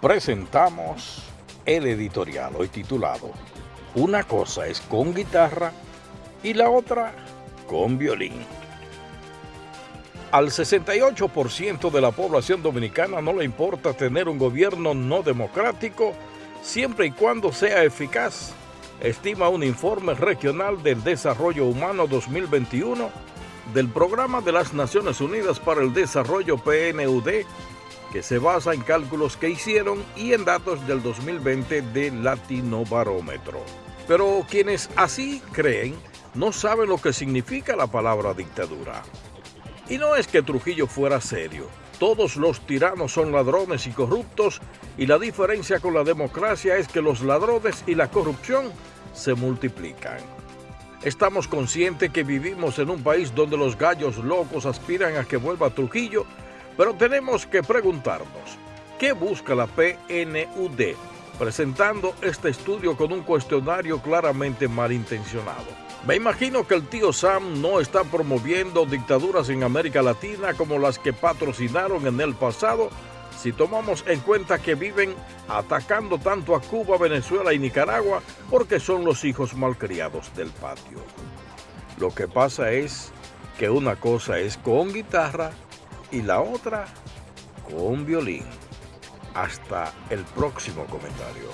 presentamos el editorial hoy titulado Una cosa es con guitarra y la otra con violín. Al 68% de la población dominicana no le importa tener un gobierno no democrático siempre y cuando sea eficaz, estima un informe regional del Desarrollo Humano 2021 del Programa de las Naciones Unidas para el Desarrollo PNUD que se basa en cálculos que hicieron y en datos del 2020 de Latino Barómetro. Pero quienes así creen no saben lo que significa la palabra dictadura. Y no es que Trujillo fuera serio. Todos los tiranos son ladrones y corruptos y la diferencia con la democracia es que los ladrones y la corrupción se multiplican. Estamos conscientes que vivimos en un país donde los gallos locos aspiran a que vuelva Trujillo pero tenemos que preguntarnos, ¿qué busca la PNUD presentando este estudio con un cuestionario claramente malintencionado? Me imagino que el tío Sam no está promoviendo dictaduras en América Latina como las que patrocinaron en el pasado si tomamos en cuenta que viven atacando tanto a Cuba, Venezuela y Nicaragua porque son los hijos malcriados del patio. Lo que pasa es que una cosa es con guitarra y la otra con violín. Hasta el próximo comentario.